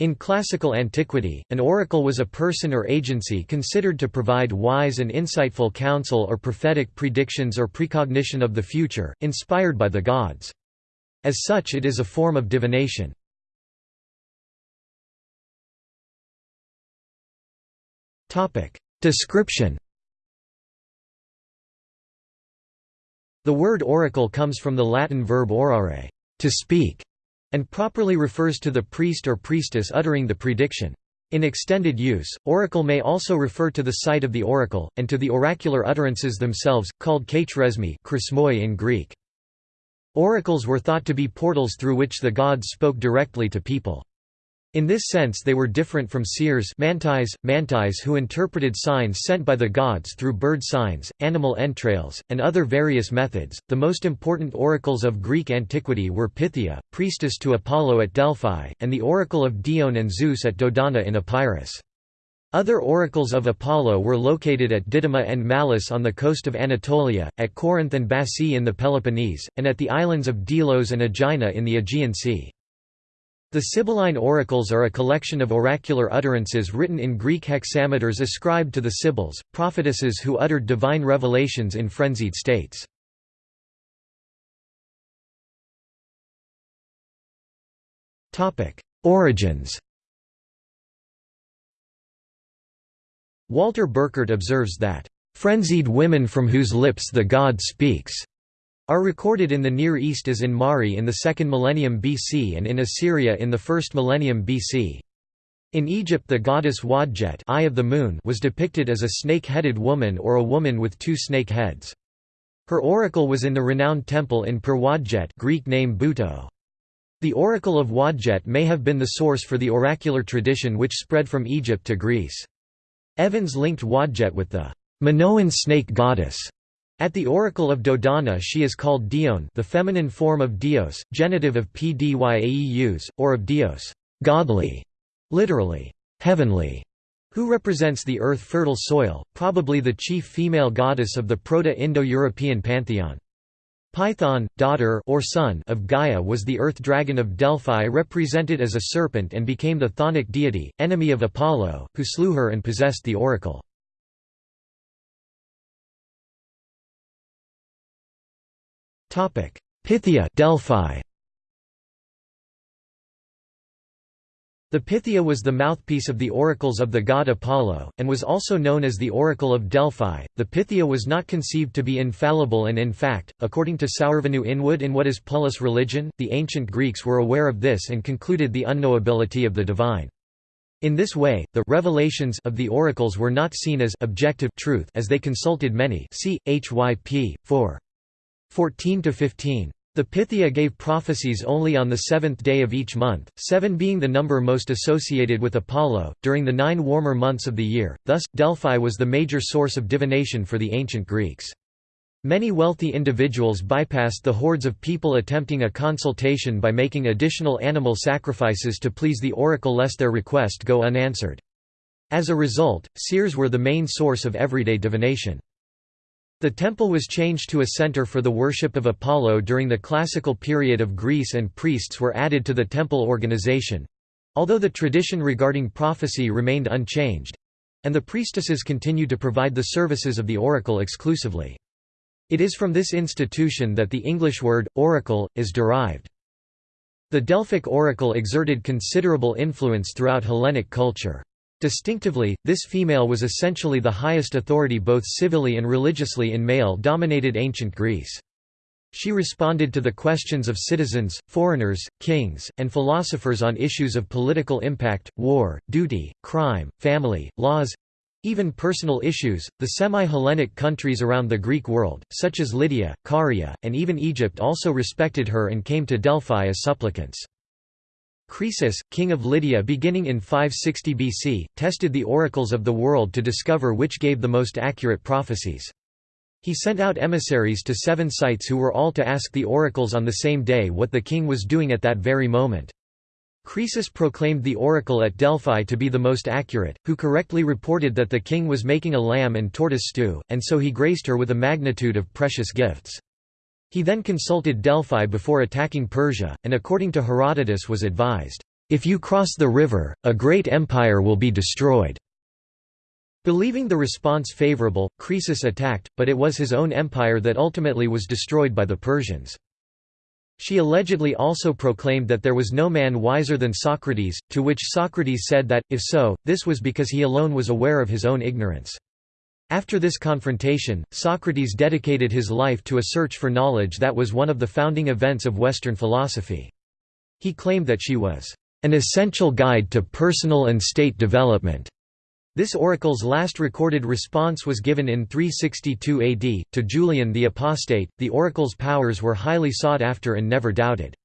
In classical antiquity, an oracle was a person or agency considered to provide wise and insightful counsel or prophetic predictions or precognition of the future, inspired by the gods. As such it is a form of divination. Description The word oracle comes from the Latin verb orare, to speak, and properly refers to the priest or priestess uttering the prediction. In extended use, oracle may also refer to the site of the oracle, and to the oracular utterances themselves, called kachresmi in Greek. Oracles were thought to be portals through which the gods spoke directly to people. In this sense they were different from seers mantis, mantis who interpreted signs sent by the gods through bird signs, animal entrails, and other various methods. The most important oracles of Greek antiquity were Pythia, priestess to Apollo at Delphi, and the oracle of Dione and Zeus at Dodona in Epirus. Other oracles of Apollo were located at Didyma and Mallus on the coast of Anatolia, at Corinth and Bassae in the Peloponnese, and at the islands of Delos and Aegina in the Aegean Sea. The Sibylline oracles are a collection of oracular utterances written in Greek hexameters ascribed to the Sibyls, prophetesses who uttered divine revelations in frenzied states. Origins Walter Burkert observes that, "...frenzied women from whose lips the god speaks." Are recorded in the Near East as in Mari in the 2nd millennium BC and in Assyria in the 1st millennium BC. In Egypt the goddess Wadjet Eye of the Moon was depicted as a snake-headed woman or a woman with two snake heads. Her oracle was in the renowned temple in Pir Wadjet Greek name Buto. The oracle of Wadjet may have been the source for the oracular tradition which spread from Egypt to Greece. Evans linked Wadjet with the Minoan snake goddess at the oracle of Dodona she is called Dione the feminine form of Dios, genitive of Pdyaeus, or of Dios godly", literally, heavenly, who represents the earth-fertile soil, probably the chief female goddess of the Proto-Indo-European pantheon. Python, daughter or son of Gaia was the earth dragon of Delphi represented as a serpent and became the chthonic deity, enemy of Apollo, who slew her and possessed the oracle. Pythia Delphi The Pythia was the mouthpiece of the oracles of the god Apollo, and was also known as the Oracle of Delphi. The Pythia was not conceived to be infallible, and in fact, according to Sourvinou-Inwood in What is Polis Religion, the ancient Greeks were aware of this and concluded the unknowability of the divine. In this way, the revelations of the oracles were not seen as objective truth as they consulted many. See HYP 4. 14 to 15. The Pythia gave prophecies only on the seventh day of each month, seven being the number most associated with Apollo, during the nine warmer months of the year, thus, Delphi was the major source of divination for the ancient Greeks. Many wealthy individuals bypassed the hordes of people attempting a consultation by making additional animal sacrifices to please the oracle lest their request go unanswered. As a result, seers were the main source of everyday divination. The temple was changed to a center for the worship of Apollo during the classical period of Greece and priests were added to the temple organization—although the tradition regarding prophecy remained unchanged—and the priestesses continued to provide the services of the oracle exclusively. It is from this institution that the English word, oracle, is derived. The Delphic oracle exerted considerable influence throughout Hellenic culture. Distinctively, this female was essentially the highest authority both civilly and religiously in male-dominated ancient Greece. She responded to the questions of citizens, foreigners, kings, and philosophers on issues of political impact, war, duty, crime, family, laws even personal issues. The semi Hellenic countries around the Greek world, such as Lydia, Caria, and even Egypt, also respected her and came to Delphi as supplicants. Croesus, king of Lydia beginning in 560 BC, tested the oracles of the world to discover which gave the most accurate prophecies. He sent out emissaries to seven sites who were all to ask the oracles on the same day what the king was doing at that very moment. Croesus proclaimed the oracle at Delphi to be the most accurate, who correctly reported that the king was making a lamb and tortoise stew, and so he graced her with a magnitude of precious gifts. He then consulted Delphi before attacking Persia, and according to Herodotus was advised, "'If you cross the river, a great empire will be destroyed." Believing the response favorable, Croesus attacked, but it was his own empire that ultimately was destroyed by the Persians. She allegedly also proclaimed that there was no man wiser than Socrates, to which Socrates said that, if so, this was because he alone was aware of his own ignorance. After this confrontation, Socrates dedicated his life to a search for knowledge that was one of the founding events of Western philosophy. He claimed that she was an essential guide to personal and state development. This oracle's last recorded response was given in 362 AD, to Julian the Apostate. The oracle's powers were highly sought after and never doubted.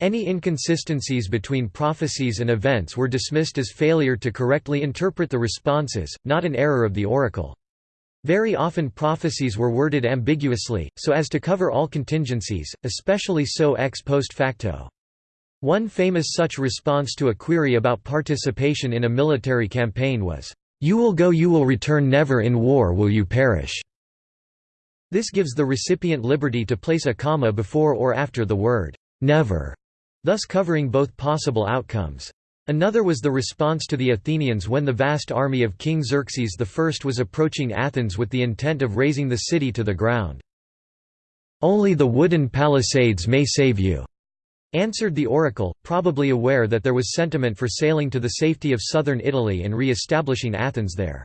Any inconsistencies between prophecies and events were dismissed as failure to correctly interpret the responses, not an error of the oracle. Very often prophecies were worded ambiguously, so as to cover all contingencies, especially so ex post facto. One famous such response to a query about participation in a military campaign was, "'You will go you will return never in war will you perish'". This gives the recipient liberty to place a comma before or after the word "'never'", thus covering both possible outcomes. Another was the response to the Athenians when the vast army of King Xerxes I was approaching Athens with the intent of razing the city to the ground. "'Only the wooden palisades may save you' Answered the oracle, probably aware that there was sentiment for sailing to the safety of southern Italy and re-establishing Athens there.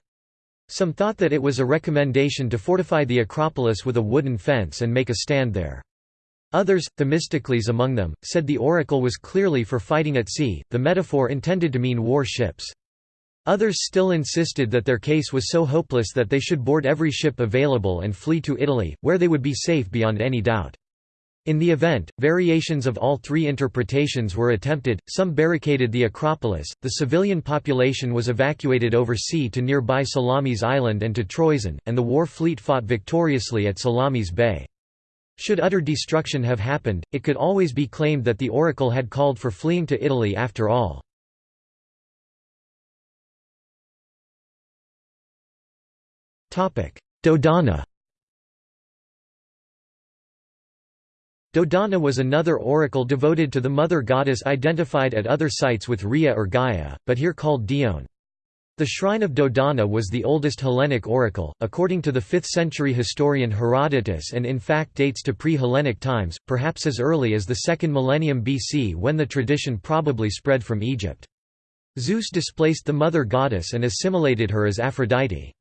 Some thought that it was a recommendation to fortify the Acropolis with a wooden fence and make a stand there. Others, Themistocles among them, said the oracle was clearly for fighting at sea, the metaphor intended to mean war ships. Others still insisted that their case was so hopeless that they should board every ship available and flee to Italy, where they would be safe beyond any doubt. In the event, variations of all three interpretations were attempted, some barricaded the Acropolis, the civilian population was evacuated over sea to nearby Salamis Island and to Troezen, and the war fleet fought victoriously at Salamis Bay. Should utter destruction have happened, it could always be claimed that the oracle had called for fleeing to Italy after all. Dodona Dodona was another oracle devoted to the mother goddess identified at other sites with Rhea or Gaia, but here called Dione. The shrine of Dodona was the oldest Hellenic oracle, according to the 5th-century historian Herodotus and in fact dates to pre-Hellenic times, perhaps as early as the 2nd millennium BC when the tradition probably spread from Egypt. Zeus displaced the mother goddess and assimilated her as Aphrodite.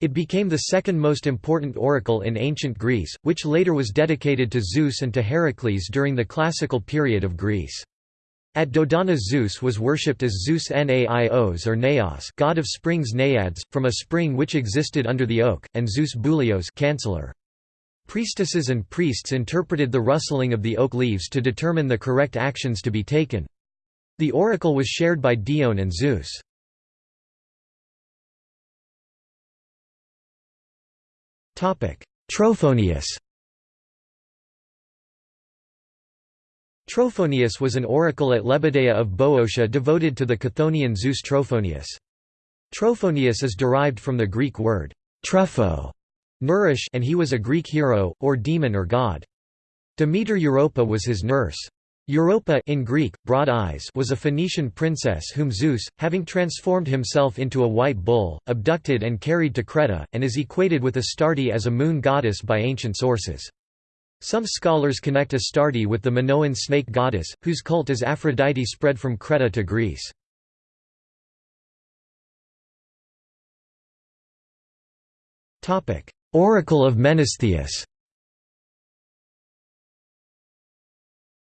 It became the second most important oracle in ancient Greece, which later was dedicated to Zeus and to Heracles during the classical period of Greece. At Dodona Zeus was worshipped as Zeus Naios or Naos god of springs Naiads, from a spring which existed under the oak, and Zeus Boulios canceller. Priestesses and priests interpreted the rustling of the oak leaves to determine the correct actions to be taken. The oracle was shared by Dione and Zeus. Trophonius Trophonius was an oracle at Lebadea of Boeotia devoted to the Chthonian Zeus Trophonius. Trophonius is derived from the Greek word trepho, nourish and he was a Greek hero, or demon or god. Demeter Europa was his nurse. Europa in Greek, broad eyes was a Phoenician princess whom Zeus, having transformed himself into a white bull, abducted and carried to Creta, and is equated with Astarte as a moon goddess by ancient sources. Some scholars connect Astarte with the Minoan snake goddess, whose cult as Aphrodite spread from Creta to Greece. Oracle of Menestheus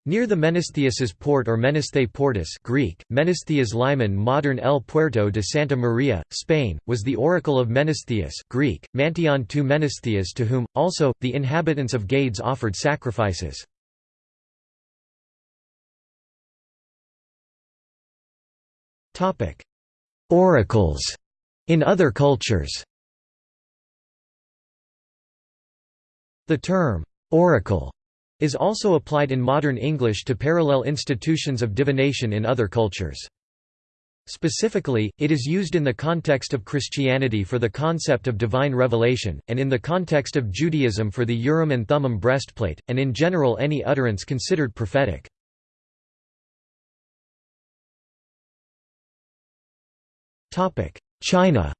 Near the Menestheus's port or Menesthe Portus Greek, Menestheus Liman modern El Puerto de Santa Maria, Spain, was the oracle of Menestheus Greek, Mantion tu Menestheus to whom, also, the inhabitants of Gades offered sacrifices. Oracles. In other cultures. The term, oracle is also applied in modern English to parallel institutions of divination in other cultures. Specifically, it is used in the context of Christianity for the concept of divine revelation, and in the context of Judaism for the Urim and Thummim breastplate, and in general any utterance considered prophetic. China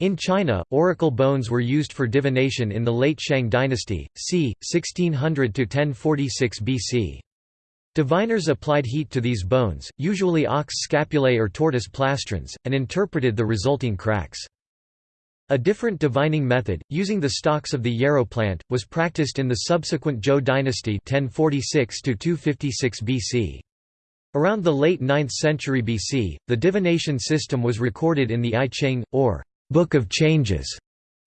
In China, oracle bones were used for divination in the late Shang dynasty, c. 1600–1046 BC. Diviners applied heat to these bones, usually ox scapulae or tortoise plastrons, and interpreted the resulting cracks. A different divining method, using the stalks of the yarrow plant, was practiced in the subsequent Zhou dynasty 1046 BC. Around the late 9th century BC, the divination system was recorded in the I Ching, or Book of Changes,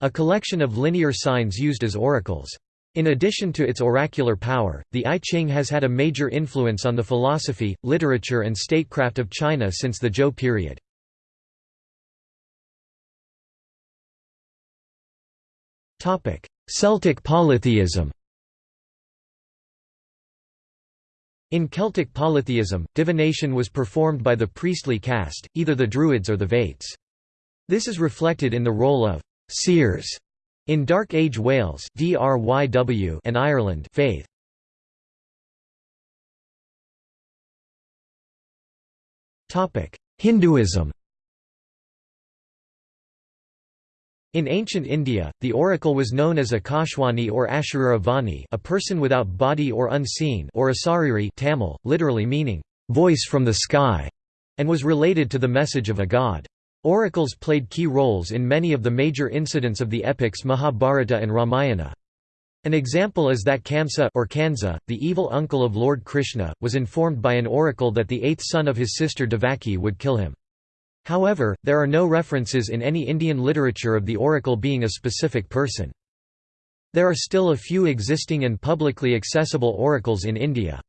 a collection of linear signs used as oracles. In addition to its oracular power, the I Ching has had a major influence on the philosophy, literature and statecraft of China since the Zhou period. Celtic polytheism In Celtic polytheism, divination was performed by the priestly caste, either the Druids or the Vates. This is reflected in the role of «seers» In Dark Age Wales and Ireland faith. Hinduism In ancient India, the oracle was known as Akashwani or Asharuravani a person without body or unseen or Asariri Tamil, literally meaning, "...voice from the sky", and was related to the message of a god. Oracles played key roles in many of the major incidents of the epics Mahabharata and Ramayana. An example is that Kamsa or Kansa, the evil uncle of Lord Krishna, was informed by an oracle that the eighth son of his sister Devaki would kill him. However, there are no references in any Indian literature of the oracle being a specific person. There are still a few existing and publicly accessible oracles in India.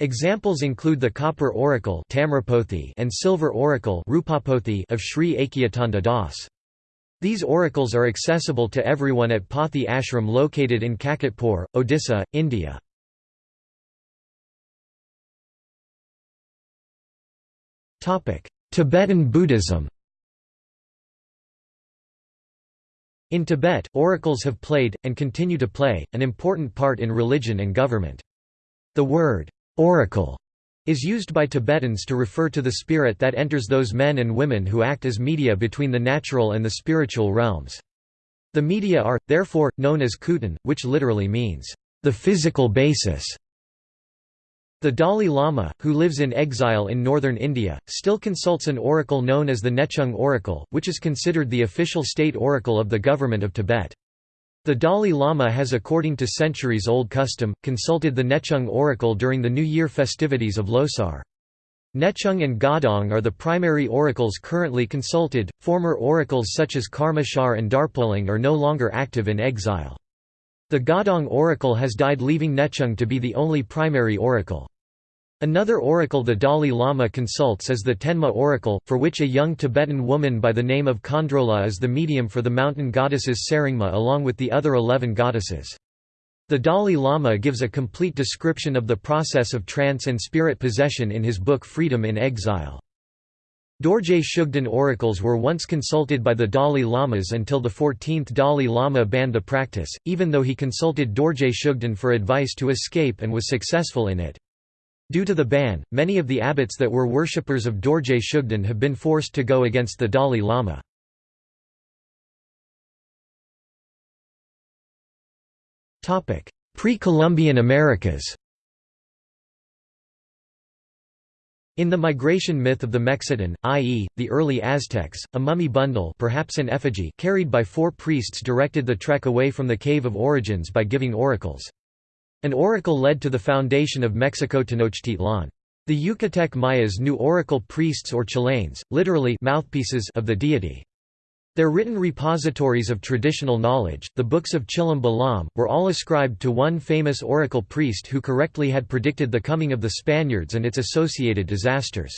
Examples include the Copper Oracle and Silver Oracle of Sri Akhyatanda Das. These oracles are accessible to everyone at Pathi Ashram located in Kakatpur, Odisha, India. Tibetan Buddhism In Tibet, oracles have played, and continue to play, an important part in religion and government. The word, Oracle is used by Tibetans to refer to the spirit that enters those men and women who act as media between the natural and the spiritual realms. The media are, therefore, known as Kutan, which literally means, the physical basis. The Dalai Lama, who lives in exile in northern India, still consults an oracle known as the Nechung oracle, which is considered the official state oracle of the government of Tibet. The Dalai Lama has according to centuries-old custom, consulted the Nechung oracle during the New Year festivities of Losar. Nechung and Gadong are the primary oracles currently consulted, former oracles such as Karmashar and Darpoling are no longer active in exile. The Gadong oracle has died leaving Nechung to be the only primary oracle. Another oracle the Dalai Lama consults is the Tenma oracle, for which a young Tibetan woman by the name of Khandrola is the medium for the mountain goddesses Saringma along with the other eleven goddesses. The Dalai Lama gives a complete description of the process of trance and spirit possession in his book Freedom in Exile. Dorje Shugden oracles were once consulted by the Dalai Lamas until the 14th Dalai Lama banned the practice, even though he consulted Dorje Shugden for advice to escape and was successful in it. Due to the ban, many of the abbots that were worshippers of Dorje Shugden have been forced to go against the Dalai Lama. Pre-Columbian Americas In the migration myth of the Mexitin, i.e., the early Aztecs, a mummy bundle perhaps an effigy carried by four priests directed the trek away from the Cave of Origins by giving oracles. An oracle led to the foundation of Mexico Tenochtitlan. The Yucatec Mayas knew oracle priests or chilanes, literally mouthpieces of the deity. Their written repositories of traditional knowledge, the books of Chilam Balam, were all ascribed to one famous oracle priest who correctly had predicted the coming of the Spaniards and its associated disasters.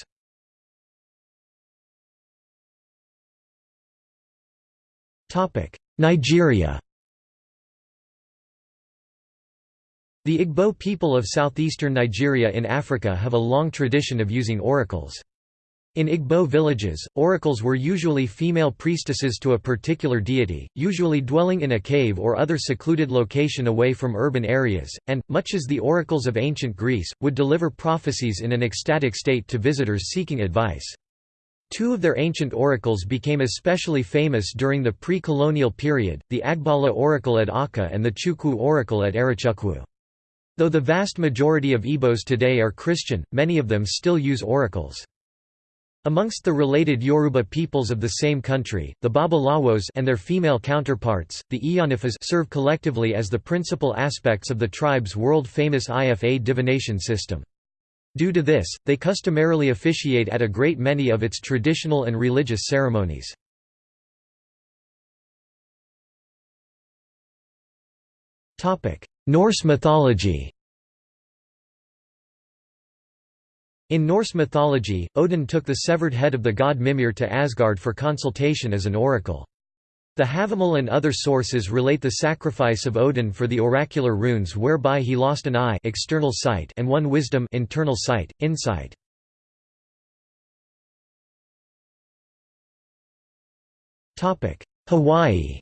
Nigeria The Igbo people of southeastern Nigeria in Africa have a long tradition of using oracles. In Igbo villages, oracles were usually female priestesses to a particular deity, usually dwelling in a cave or other secluded location away from urban areas, and, much as the oracles of ancient Greece, would deliver prophecies in an ecstatic state to visitors seeking advice. Two of their ancient oracles became especially famous during the pre-colonial period, the Agbala oracle at Awka and the Chukwu oracle at Arochukwu. Though the vast majority of Igbos today are Christian, many of them still use oracles. Amongst the related Yoruba peoples of the same country, the Babalawos and their female counterparts, the Iyanifas serve collectively as the principal aspects of the tribe's world-famous IFA divination system. Due to this, they customarily officiate at a great many of its traditional and religious ceremonies. Norse mythology In Norse mythology, Odin took the severed head of the god Mimir to Asgard for consultation as an oracle. The Havamal and other sources relate the sacrifice of Odin for the oracular runes whereby he lost an eye external sight and one wisdom internal sight, insight. Hawaii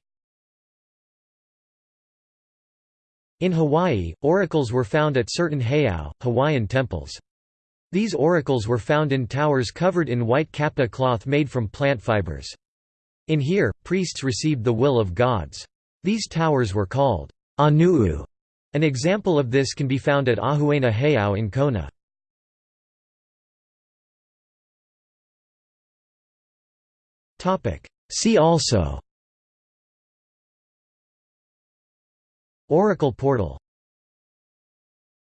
In Hawaii, oracles were found at certain heiau, Hawaiian temples. These oracles were found in towers covered in white kapa cloth made from plant fibers. In here, priests received the will of gods. These towers were called Anu'u. An example of this can be found at Ahuena Heiau in Kona. See also Oracle portal